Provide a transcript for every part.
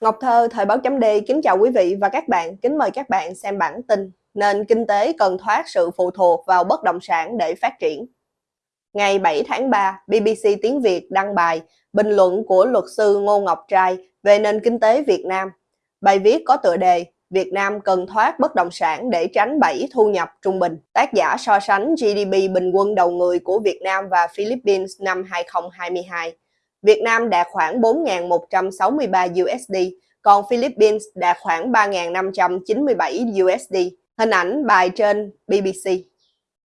Ngọc Thơ, Thời báo chấm D, kính chào quý vị và các bạn, kính mời các bạn xem bản tin Nền kinh tế cần thoát sự phụ thuộc vào bất động sản để phát triển. Ngày 7 tháng 3, BBC Tiếng Việt đăng bài bình luận của luật sư Ngô Ngọc Trai về nền kinh tế Việt Nam. Bài viết có tựa đề Việt Nam cần thoát bất động sản để tránh bẫy thu nhập trung bình. Tác giả so sánh GDP bình quân đầu người của Việt Nam và Philippines năm 2022. Việt Nam đạt khoảng 4.163 USD, còn Philippines đạt khoảng 3.597 USD. Hình ảnh bài trên BBC.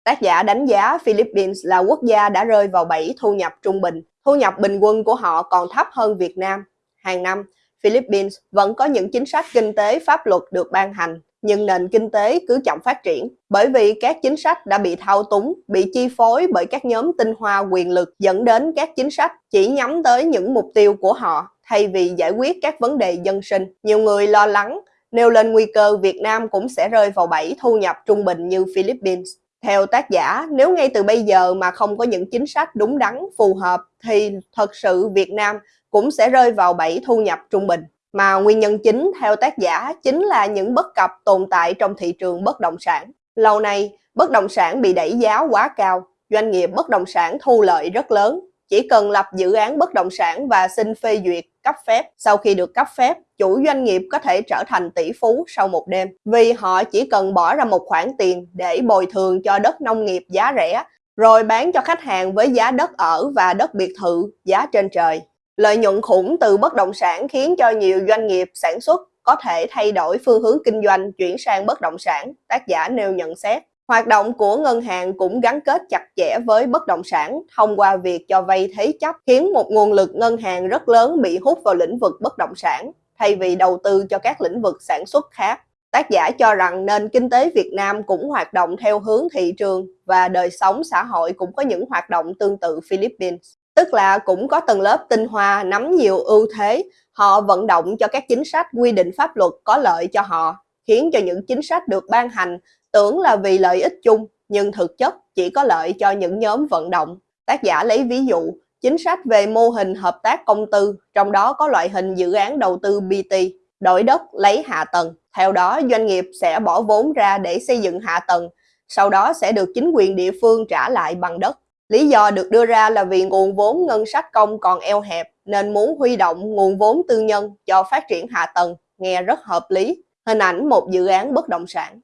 Tác giả đánh giá Philippines là quốc gia đã rơi vào bẫy thu nhập trung bình. Thu nhập bình quân của họ còn thấp hơn Việt Nam. Hàng năm, Philippines vẫn có những chính sách kinh tế pháp luật được ban hành nhưng nền kinh tế cứ chậm phát triển bởi vì các chính sách đã bị thao túng, bị chi phối bởi các nhóm tinh hoa quyền lực dẫn đến các chính sách chỉ nhắm tới những mục tiêu của họ thay vì giải quyết các vấn đề dân sinh. Nhiều người lo lắng nêu lên nguy cơ Việt Nam cũng sẽ rơi vào bẫy thu nhập trung bình như Philippines. Theo tác giả, nếu ngay từ bây giờ mà không có những chính sách đúng đắn, phù hợp thì thật sự Việt Nam cũng sẽ rơi vào bẫy thu nhập trung bình. Mà nguyên nhân chính theo tác giả chính là những bất cập tồn tại trong thị trường bất động sản. Lâu nay, bất động sản bị đẩy giá quá cao, doanh nghiệp bất động sản thu lợi rất lớn. Chỉ cần lập dự án bất động sản và xin phê duyệt, cấp phép. Sau khi được cấp phép, chủ doanh nghiệp có thể trở thành tỷ phú sau một đêm. Vì họ chỉ cần bỏ ra một khoản tiền để bồi thường cho đất nông nghiệp giá rẻ, rồi bán cho khách hàng với giá đất ở và đất biệt thự giá trên trời. Lợi nhuận khủng từ bất động sản khiến cho nhiều doanh nghiệp sản xuất có thể thay đổi phương hướng kinh doanh chuyển sang bất động sản, tác giả nêu nhận xét. Hoạt động của ngân hàng cũng gắn kết chặt chẽ với bất động sản thông qua việc cho vay thế chấp khiến một nguồn lực ngân hàng rất lớn bị hút vào lĩnh vực bất động sản thay vì đầu tư cho các lĩnh vực sản xuất khác. Tác giả cho rằng nền kinh tế Việt Nam cũng hoạt động theo hướng thị trường và đời sống xã hội cũng có những hoạt động tương tự Philippines tức là cũng có tầng lớp tinh hoa nắm nhiều ưu thế, họ vận động cho các chính sách quy định pháp luật có lợi cho họ, khiến cho những chính sách được ban hành tưởng là vì lợi ích chung, nhưng thực chất chỉ có lợi cho những nhóm vận động. Tác giả lấy ví dụ, chính sách về mô hình hợp tác công tư, trong đó có loại hình dự án đầu tư BT, đổi đất lấy hạ tầng. Theo đó, doanh nghiệp sẽ bỏ vốn ra để xây dựng hạ tầng, sau đó sẽ được chính quyền địa phương trả lại bằng đất. Lý do được đưa ra là vì nguồn vốn ngân sách công còn eo hẹp nên muốn huy động nguồn vốn tư nhân cho phát triển hạ tầng, nghe rất hợp lý. Hình ảnh một dự án bất động sản.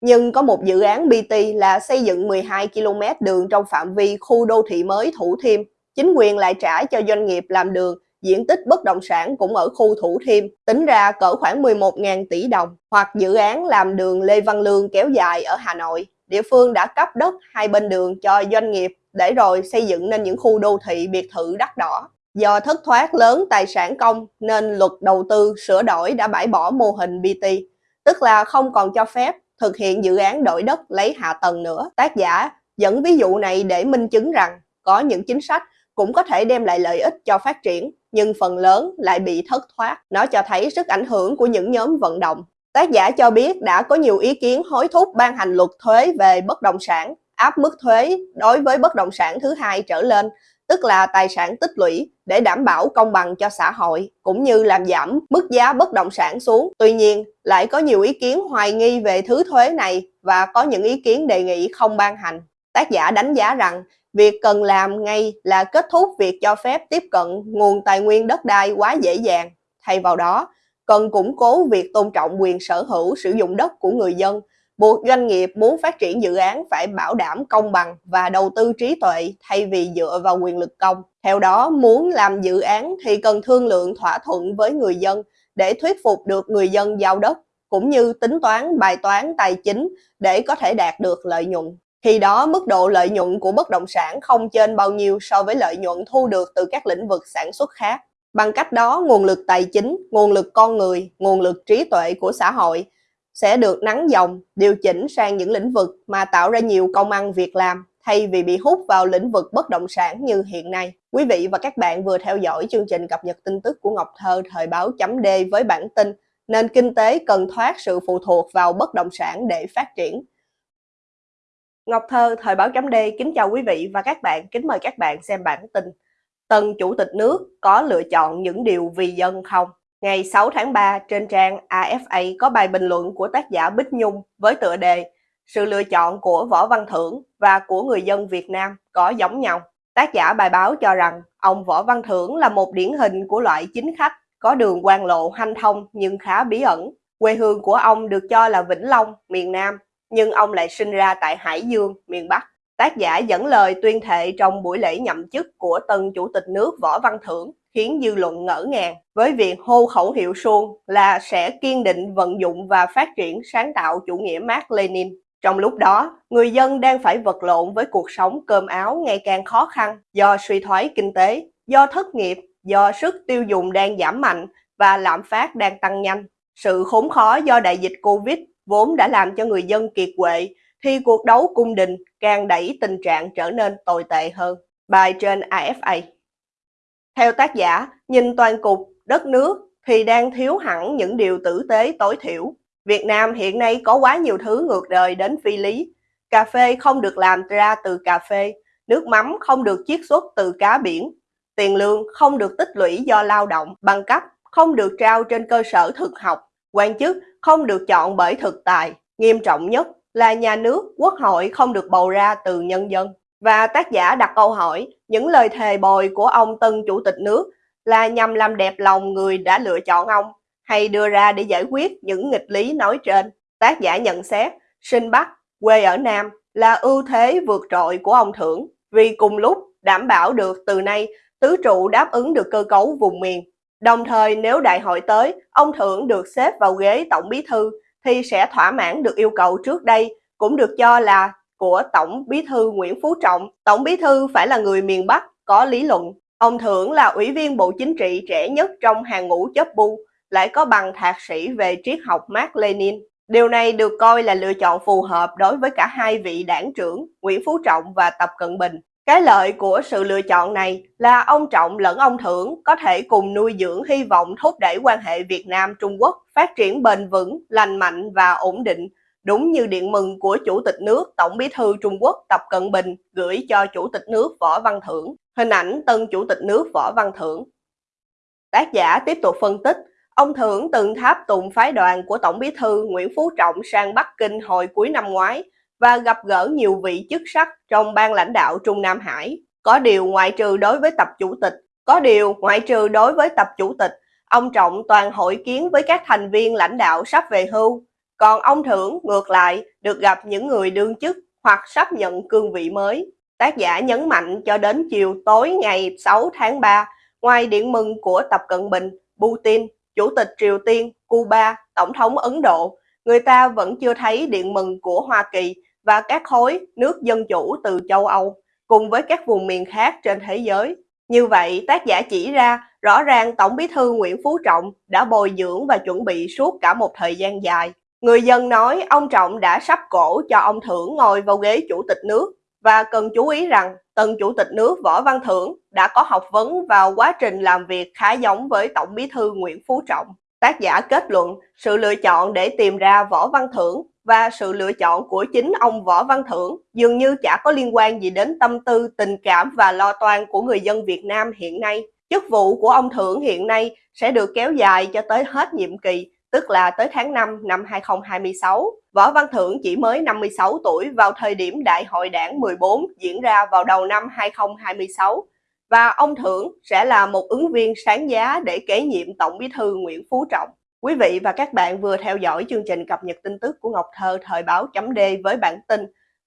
Nhưng có một dự án BT là xây dựng 12 km đường trong phạm vi khu đô thị mới Thủ Thiêm. Chính quyền lại trả cho doanh nghiệp làm đường, diện tích bất động sản cũng ở khu Thủ Thiêm, tính ra cỡ khoảng 11.000 tỷ đồng. Hoặc dự án làm đường Lê Văn Lương kéo dài ở Hà Nội. Địa phương đã cấp đất hai bên đường cho doanh nghiệp để rồi xây dựng nên những khu đô thị biệt thự đắt đỏ. Do thất thoát lớn tài sản công nên luật đầu tư sửa đổi đã bãi bỏ mô hình BT, tức là không còn cho phép thực hiện dự án đổi đất lấy hạ tầng nữa. Tác giả dẫn ví dụ này để minh chứng rằng có những chính sách cũng có thể đem lại lợi ích cho phát triển, nhưng phần lớn lại bị thất thoát. Nó cho thấy sức ảnh hưởng của những nhóm vận động. Tác giả cho biết đã có nhiều ý kiến hối thúc ban hành luật thuế về bất động sản áp mức thuế đối với bất động sản thứ hai trở lên, tức là tài sản tích lũy để đảm bảo công bằng cho xã hội, cũng như làm giảm mức giá bất động sản xuống. Tuy nhiên, lại có nhiều ý kiến hoài nghi về thứ thuế này và có những ý kiến đề nghị không ban hành. Tác giả đánh giá rằng việc cần làm ngay là kết thúc việc cho phép tiếp cận nguồn tài nguyên đất đai quá dễ dàng. Thay vào đó, cần củng cố việc tôn trọng quyền sở hữu sử dụng đất của người dân buộc doanh nghiệp muốn phát triển dự án phải bảo đảm công bằng và đầu tư trí tuệ thay vì dựa vào quyền lực công. Theo đó, muốn làm dự án thì cần thương lượng thỏa thuận với người dân để thuyết phục được người dân giao đất, cũng như tính toán bài toán tài chính để có thể đạt được lợi nhuận. Khi đó, mức độ lợi nhuận của bất động sản không trên bao nhiêu so với lợi nhuận thu được từ các lĩnh vực sản xuất khác. Bằng cách đó, nguồn lực tài chính, nguồn lực con người, nguồn lực trí tuệ của xã hội sẽ được nắng dòng, điều chỉnh sang những lĩnh vực mà tạo ra nhiều công ăn việc làm thay vì bị hút vào lĩnh vực bất động sản như hiện nay. Quý vị và các bạn vừa theo dõi chương trình cập nhật tin tức của Ngọc Thơ thời báo chấm D với bản tin nền kinh tế cần thoát sự phụ thuộc vào bất động sản để phát triển. Ngọc Thơ thời báo chấm D kính chào quý vị và các bạn, kính mời các bạn xem bản tin. Tân Chủ tịch nước có lựa chọn những điều vì dân không? Ngày 6 tháng 3, trên trang AFA có bài bình luận của tác giả Bích Nhung với tựa đề Sự lựa chọn của Võ Văn Thưởng và của người dân Việt Nam có giống nhau. Tác giả bài báo cho rằng ông Võ Văn Thưởng là một điển hình của loại chính khách có đường quan lộ hanh thông nhưng khá bí ẩn. Quê hương của ông được cho là Vĩnh Long, miền Nam, nhưng ông lại sinh ra tại Hải Dương, miền Bắc. Tác giả dẫn lời tuyên thệ trong buổi lễ nhậm chức của tân chủ tịch nước Võ Văn Thưởng khiến dư luận ngỡ ngàng với việc hô khẩu hiệu suông là sẽ kiên định vận dụng và phát triển sáng tạo chủ nghĩa Mark Lenin. Trong lúc đó, người dân đang phải vật lộn với cuộc sống cơm áo ngày càng khó khăn do suy thoái kinh tế, do thất nghiệp, do sức tiêu dùng đang giảm mạnh và lạm phát đang tăng nhanh. Sự khốn khó do đại dịch Covid vốn đã làm cho người dân kiệt quệ, thì cuộc đấu cung đình càng đẩy tình trạng trở nên tồi tệ hơn. Bài trên AFA theo tác giả, nhìn toàn cục, đất nước thì đang thiếu hẳn những điều tử tế tối thiểu. Việt Nam hiện nay có quá nhiều thứ ngược đời đến phi lý. Cà phê không được làm ra từ cà phê, nước mắm không được chiết xuất từ cá biển, tiền lương không được tích lũy do lao động, bằng cấp không được trao trên cơ sở thực học, quan chức không được chọn bởi thực tài. Nghiêm trọng nhất là nhà nước, quốc hội không được bầu ra từ nhân dân. Và tác giả đặt câu hỏi, những lời thề bồi của ông tân chủ tịch nước là nhằm làm đẹp lòng người đã lựa chọn ông hay đưa ra để giải quyết những nghịch lý nói trên. Tác giả nhận xét, sinh Bắc, quê ở Nam là ưu thế vượt trội của ông Thưởng vì cùng lúc đảm bảo được từ nay tứ trụ đáp ứng được cơ cấu vùng miền. Đồng thời nếu đại hội tới, ông Thưởng được xếp vào ghế tổng bí thư thì sẽ thỏa mãn được yêu cầu trước đây cũng được cho là của Tổng Bí thư Nguyễn Phú Trọng. Tổng Bí thư phải là người miền Bắc, có lý luận. Ông Thưởng là ủy viên Bộ Chính trị trẻ nhất trong hàng ngũ chấp bu, lại có bằng thạc sĩ về triết học Mark Lenin. Điều này được coi là lựa chọn phù hợp đối với cả hai vị đảng trưởng Nguyễn Phú Trọng và Tập Cận Bình. Cái lợi của sự lựa chọn này là ông Trọng lẫn ông Thưởng có thể cùng nuôi dưỡng hy vọng thúc đẩy quan hệ Việt Nam-Trung Quốc phát triển bền vững, lành mạnh và ổn định, đúng như điện mừng của Chủ tịch nước Tổng bí thư Trung Quốc Tập Cận Bình gửi cho Chủ tịch nước Võ Văn Thưởng. Hình ảnh tân Chủ tịch nước Võ Văn Thưởng. Tác giả tiếp tục phân tích, ông Thưởng từng tháp tùng phái đoàn của Tổng bí thư Nguyễn Phú Trọng sang Bắc Kinh hồi cuối năm ngoái và gặp gỡ nhiều vị chức sắc trong ban lãnh đạo Trung Nam Hải. Có điều ngoại trừ đối với tập chủ tịch, có điều ngoại trừ đối với tập chủ tịch, ông Trọng toàn hội kiến với các thành viên lãnh đạo sắp về hưu. Còn ông Thưởng ngược lại được gặp những người đương chức hoặc sắp nhận cương vị mới. Tác giả nhấn mạnh cho đến chiều tối ngày 6 tháng 3, ngoài điện mừng của Tập Cận Bình, Putin, Chủ tịch Triều Tiên, Cuba, Tổng thống Ấn Độ, người ta vẫn chưa thấy điện mừng của Hoa Kỳ và các khối nước dân chủ từ châu Âu, cùng với các vùng miền khác trên thế giới. Như vậy, tác giả chỉ ra rõ ràng Tổng bí thư Nguyễn Phú Trọng đã bồi dưỡng và chuẩn bị suốt cả một thời gian dài. Người dân nói ông Trọng đã sắp cổ cho ông Thưởng ngồi vào ghế chủ tịch nước và cần chú ý rằng tân chủ tịch nước Võ Văn Thưởng đã có học vấn vào quá trình làm việc khá giống với Tổng bí thư Nguyễn Phú Trọng. Tác giả kết luận sự lựa chọn để tìm ra Võ Văn Thưởng và sự lựa chọn của chính ông Võ Văn Thưởng dường như chả có liên quan gì đến tâm tư, tình cảm và lo toan của người dân Việt Nam hiện nay. Chức vụ của ông Thưởng hiện nay sẽ được kéo dài cho tới hết nhiệm kỳ, tức là tới tháng 5 năm 2026. Võ Văn Thưởng chỉ mới 56 tuổi vào thời điểm Đại hội đảng 14 diễn ra vào đầu năm 2026 và ông Thưởng sẽ là một ứng viên sáng giá để kế nhiệm Tổng bí thư Nguyễn Phú Trọng. Quý vị và các bạn vừa theo dõi chương trình cập nhật tin tức của Ngọc Thơ thời báo chấm D với bản tin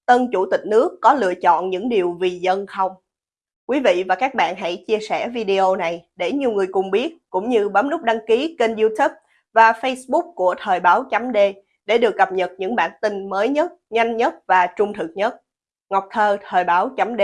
Tân Chủ tịch nước có lựa chọn những điều vì dân không? Quý vị và các bạn hãy chia sẻ video này để nhiều người cùng biết, cũng như bấm nút đăng ký kênh youtube và facebook của thời báo chấm D để được cập nhật những bản tin mới nhất, nhanh nhất và trung thực nhất. Ngọc Thơ, thời báo chấm D